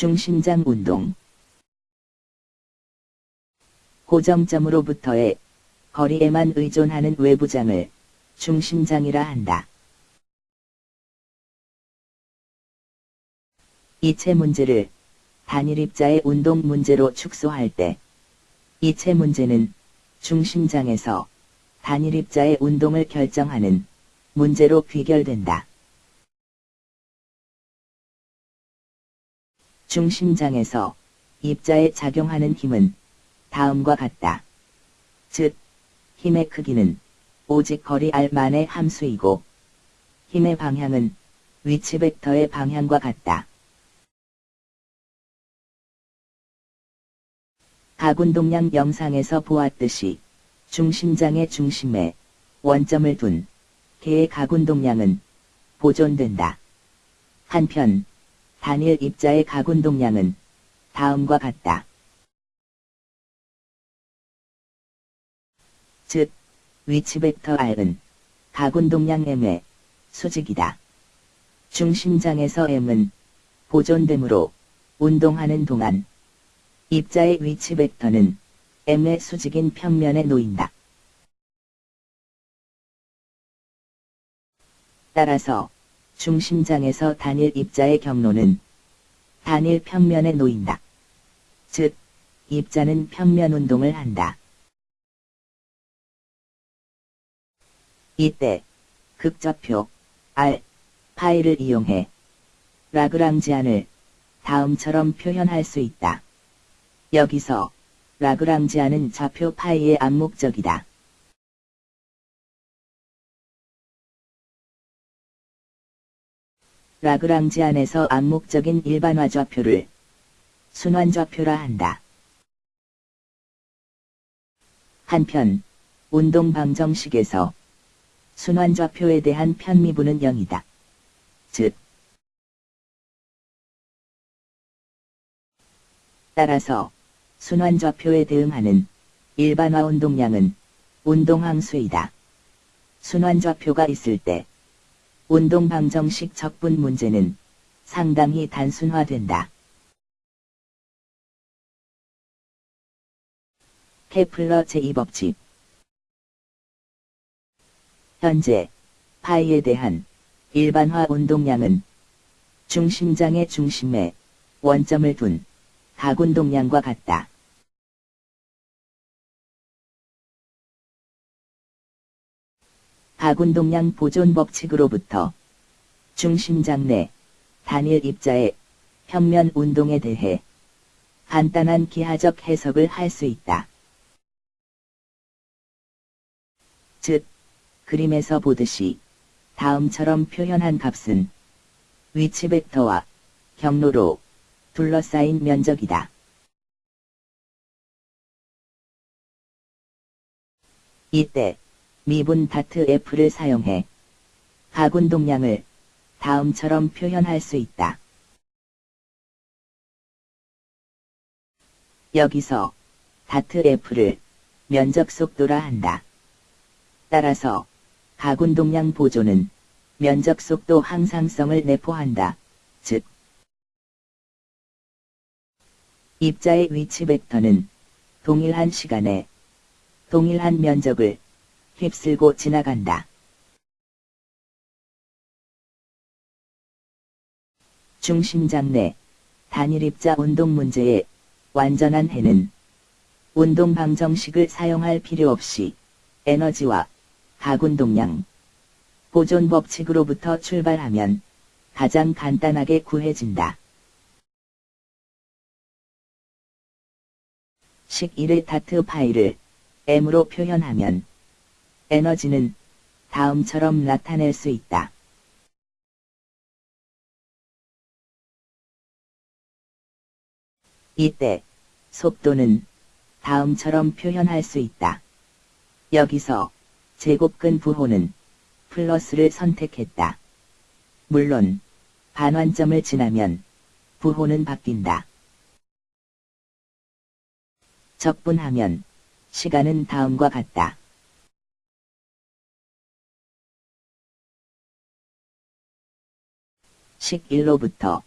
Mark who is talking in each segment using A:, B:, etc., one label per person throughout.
A: 중심장 운동 고정점으로부터의 거리에만 의존하는 외부장을 중심장이라 한다. 이체 문제를 단일 입자의 운동 문제로 축소할 때 이체 문제는 중심장에서 단일 입자의 운동을 결정하는 문제로 귀결된다. 중심장에서 입자에 작용하는 힘은 다음과 같다. 즉, 힘의 크기는 오직 거리 r만의 함수이고, 힘의 방향은 위치 벡터의 방향과 같다. 가군동량 영상에서 보았듯이 중심장의 중심에 원점을 둔 개의 가군동량은 보존된다. 한편 단일 입자의 가군 동량은 다음과 같다. 즉, 위치 벡터 R은 가군 동량 M의 수직이다. 중심장에서 M은 보존되므로 운동하는 동안 입자의 위치 벡터는 M의 수직인 평면에 놓인다. 따라서 중심장에서 단일 입자의 경로는 단일 평면에 놓인다. 즉, 입자는 평면 운동을 한다. 이때 극좌표 R, 파이를 이용해 라그랑지안을 다음처럼 표현할 수 있다. 여기서 라그랑지안은 좌표 파이의 암묵적이다. 라그랑지 안에서 암묵적인 일반화 좌표를 순환 좌표라 한다. 한편 운동 방정식에서 순환 좌표에 대한 편미분은 0이다. 즉 따라서 순환 좌표에 대응하는 일반화 운동량은 운동항수이다. 순환 좌표가 있을 때 운동 방정식 적분 문제는 상당히 단순화된다. 케플러 제2법칙 현재 파이에 대한 일반화 운동량은 중심장의 중심에 원점을 둔 가군동량과 같다. 가군동량 보존 법칙으로부터 중심장 내 단일 입자의 평면 운동에 대해 간단한 기하적 해석을 할 수 있다. 즉, 그림에서 보듯이 다음처럼 표현한 값은 위치 벡터와 경로로 둘러싸인 면적이다. 이때 미분 다트 F를 사용해 가군 동량을 다음처럼 표현할 수 있다. 여기서 다트 F를 면적 속도라 한다. 따라서 가군 동량 보조는 면적 속도 항상성을 내포한다. 즉, 입자의 위치 벡터는 동일한 시간에 동일한 면적을 휩쓸고 지나간다. 중심장 내 단일 입자 운동 문제의 완전한 해는 운동 방정식을 사용할 필요 없이 에너지와 가군동량 보존 법칙으로부터 출발하면 가장 간단하게 구해진다. 식 1의 다트 파이를 m으로 표현하면 에너지는 다음처럼 나타낼 수 있다. 이때 속도는 다음처럼 표현할 수 있다. 여기서 제곱근 부호는 플러스를 선택했다. 물론 반환점을 지나면 부호는 바뀐다. 적분하면 시간은 다음과 같다. 식 1로부터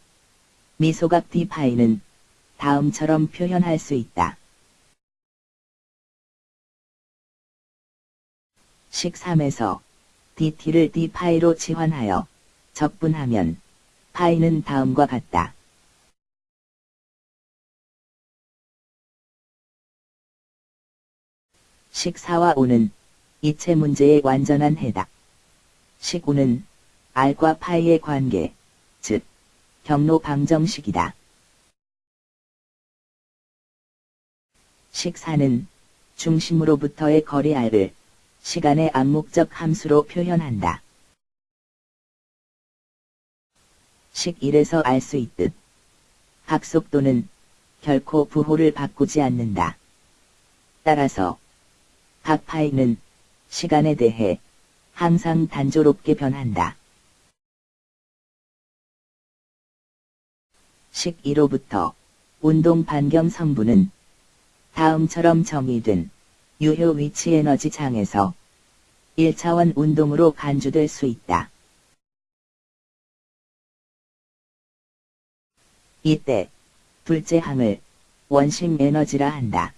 A: 미소각 d파이는 다음처럼 표현할 수 있다. 식 3에서 dt를 d파이로 치환하여 적분하면 파이는 다음과 같다. 식 4와 5는 이체 문제의 완전한 해답. 식 5는 R과 파이의 관계, 즉 경로 방정식이다. 식 4는 중심으로부터의 거리 R을 시간의 암묵적 함수로 표현한다. 식 1에서 알 수 있듯 각속도는 결코 부호를 바꾸지 않는다. 따라서 각 파이는 시간에 대해 항상 단조롭게 변한다. 식 1호부터 운동 반경 성분은 다음처럼 정의된 유효 위치 에너지 장에서 1차원 운동으로 간주될 수 있다. 이때 둘째 항을 원심 에너지라 한다.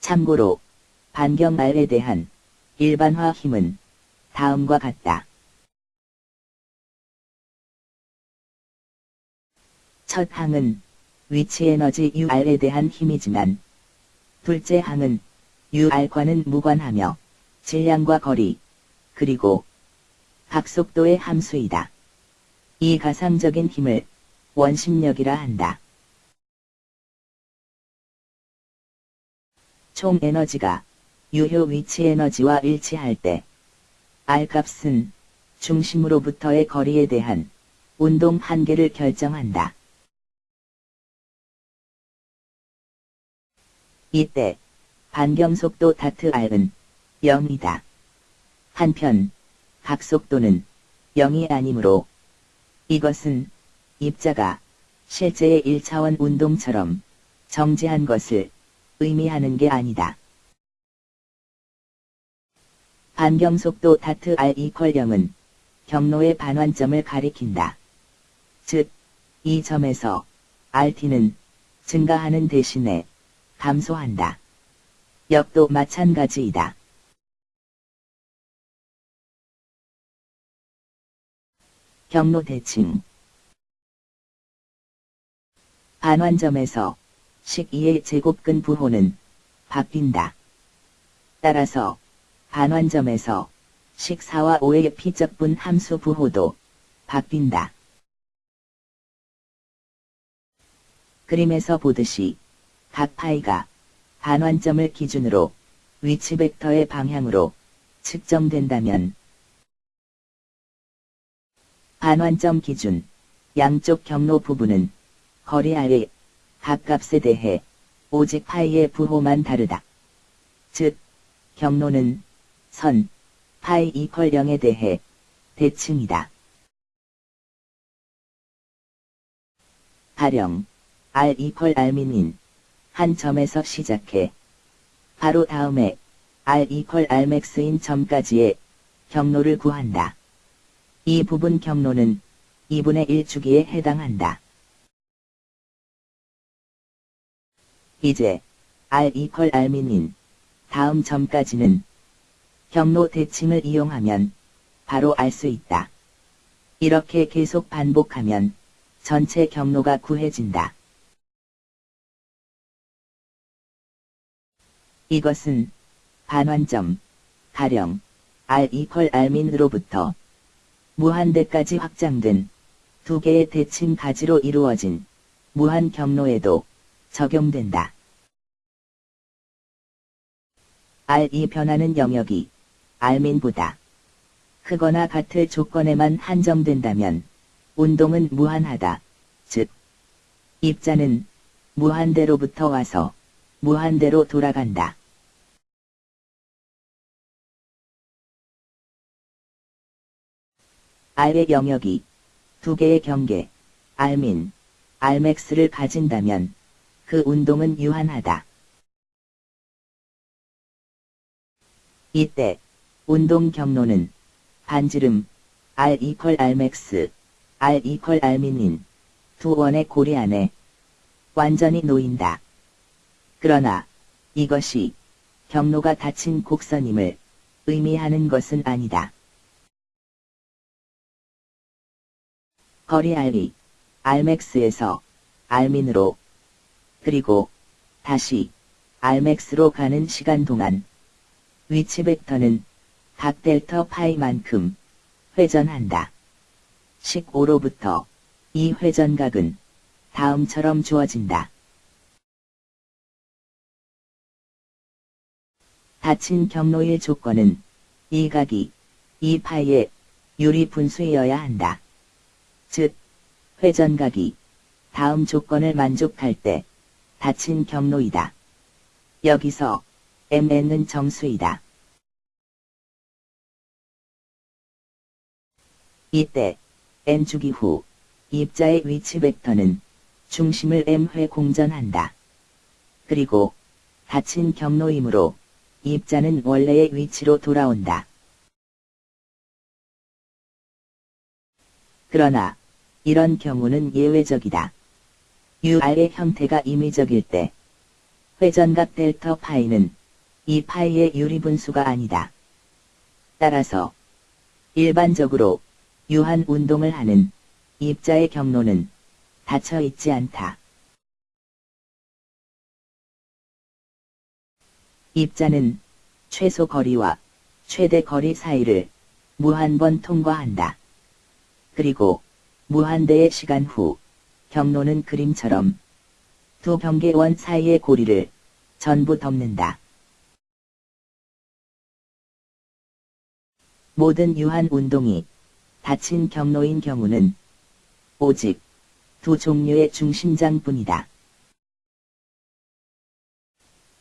A: 참고로 반경 R에 대한 일반화 힘은 다음과 같다. 첫 항은 위치 에너지 UR에 대한 힘이지만 둘째 항은 UR과는 무관하며 질량과 거리 그리고 각속도의 함수이다. 이 가상적인 힘을 원심력이라 한다. 총 에너지가 유효 위치 에너지와 일치할 때 R 값은 중심으로부터의 거리에 대한 운동 한계를 결정한다. 이때 반경속도 다트 R은 0이다. 한편 각속도는 0이 아니므로 이것은 입자가 실제의 1차원 운동처럼 정지한 것을 의미하는 게 아니다. 반경속도 다트 R 이퀄 0은 경로의 반환점을 가리킨다. 즉, 이 점에서 RT는 증가하는 대신에 감소한다. 역도 마찬가지이다. 경로 대칭 반환점에서 식 2의 제곱근 부호는 바뀐다. 따라서 반환점에서 식 4와 5의 피적분 함수 부호도 바뀐다. 그림에서 보듯이 각 파이가 반환점을 기준으로 위치 벡터의 방향으로 측정된다면 반환점 기준 양쪽 경로 부분은 거리 아래 각 값에 대해 오직 파이의 부호만 다르다. 즉, 경로는 선, 파이 이퀄 0에 대해 대칭이다. 가령 R 이퀄 R민인 한 점에서 시작해 바로 다음에 R 이퀄 Rmax인 점까지의 경로를 구한다. 이 부분 경로는 2분의 1 주기에 해당한다. 이제 R 이퀄 R민인 다음 점까지는 경로 대칭을 이용하면 바로 알 수 있다. 이렇게 계속 반복하면 전체 경로가 구해진다. 이것은 반환점, 가령 R 이퀄 R민으로부터 무한대까지 확장된 두 개의 대칭 가지로 이루어진 무한 경로에도 적용된다. R이 변하는 영역이 R민보다 크거나 같을 조건에만 한정된다면 운동은 무한하다. 즉, 입자는 무한대로부터 와서 무한대로 돌아간다. R의 영역이 두 개의 경계, R민, Rmax를 가진다면 그 운동은 유한하다. 이때 운동 경로는 반지름, R 이퀄 Rmax, R 이퀄 R민인 두 원의 고리 안에 완전히 놓인다. 그러나 이것이 경로가 닫힌 곡선임을 의미하는 것은 아니다. 거리 R이 Rmax에서 R민으로 그리고 다시 Rmax로 가는 시간 동안 위치 벡터는 각 델터 파이만큼 회전한다. 식 5로부터 이 회전각은 다음처럼 주어진다. 닫힌 경로의 조건은 이 각이 이 파이의 유리 분수이어야 한다. 즉, 회전각이 다음 조건을 만족할 때 닫힌 경로이다. 여기서 MN은 정수이다. 이때 N주기 후 입자의 위치 벡터는 중심을 M회 공전한다. 그리고 닫힌 경로이므로 입자는 원래의 위치로 돌아온다. 그러나 이런 경우는 예외적이다. UR의 형태가 임의적일 때 회전각 델터 파이는 이 파이의 유리분수가 아니다. 따라서 일반적으로 유한 운동을 하는 입자의 경로는 닫혀 있지 않다. 입자는 최소 거리와 최대 거리 사이를 무한번 통과한다. 그리고 무한대의 시간 후 경로는 그림처럼 두 경계원 사이의 고리를 전부 덮는다. 모든 유한 운동이 닫힌 경로인 경우는 오직 두 종류의 중심장뿐이다.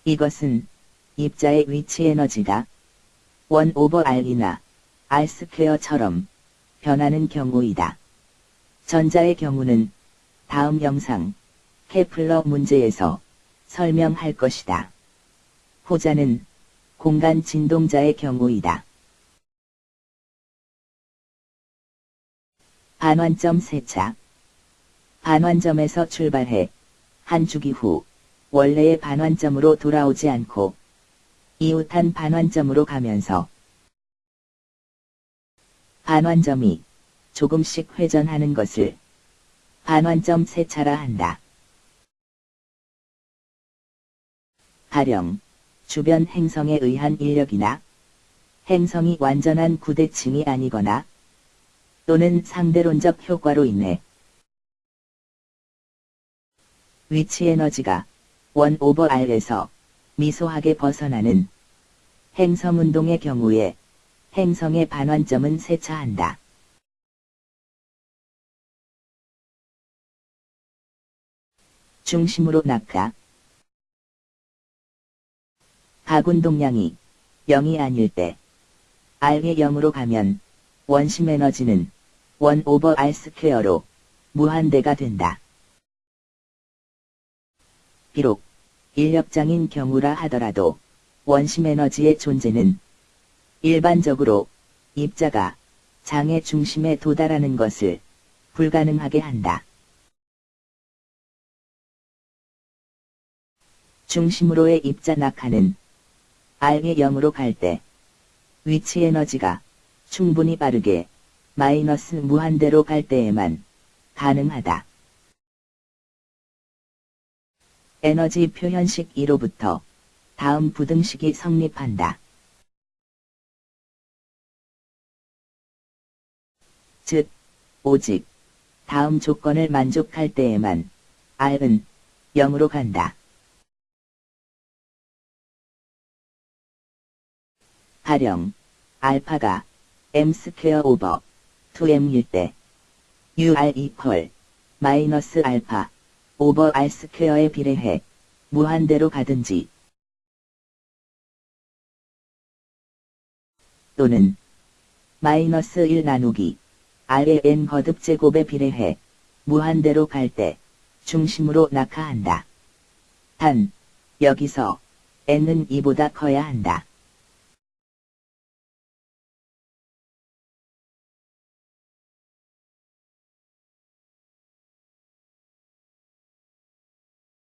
A: 이것은 입자의 위치 에너지가 1 오버 R이나 R 스퀘어처럼 변하는 경우이다. 전자의 경우는 다음 영상 케플러 문제에서 설명할 것이다. 후자는 공간 진동자의 경우이다. 반환점 세차. 반환점에서 출발해 한 주기 후 원래의 반환점으로 돌아오지 않고 이웃한 반환점으로 가면서 반환점이 조금씩 회전하는 것을 반환점 세차라 한다. 가령 주변 행성에 의한 인력이나 행성이 완전한 구대칭이 아니거나 또는 상대론적 효과로 인해 위치 에너지가 원 오버 R에서 미소하게 벗어나는 행성 운동의 경우에 행성의 반환점은 세차한다. 중심으로 낙하 가군동량이 0이 아닐 때 R의 0으로 가면 원심 에너지는 1 오버 R 스퀘어로 무한대가 된다. 비록 인력장인 경우라 하더라도 원심 에너지의 존재는 일반적으로 입자가 장의 중심에 도달하는 것을 불가능하게 한다. 중심으로의 입자 낙하는 R이 0으로 갈 때 위치 에너지가 충분히 빠르게 마이너스 무한대로 갈 때에만 가능하다. 에너지 표현식 2로부터 다음 부등식이 성립한다. 즉, 오직 다음 조건을 만족할 때에만 R은 0으로 간다. 가령 알파가 m square over 2m일 때 ur equal 마이너스 알파 오버 r 스퀘어에 비례해 무한대로 가든지 또는 마이너스 1 나누기 r의 n 거듭 제곱에 비례해 무한대로 갈 때 중심으로 낙하한다. 단, 여기서 n은 이보다 커야 한다.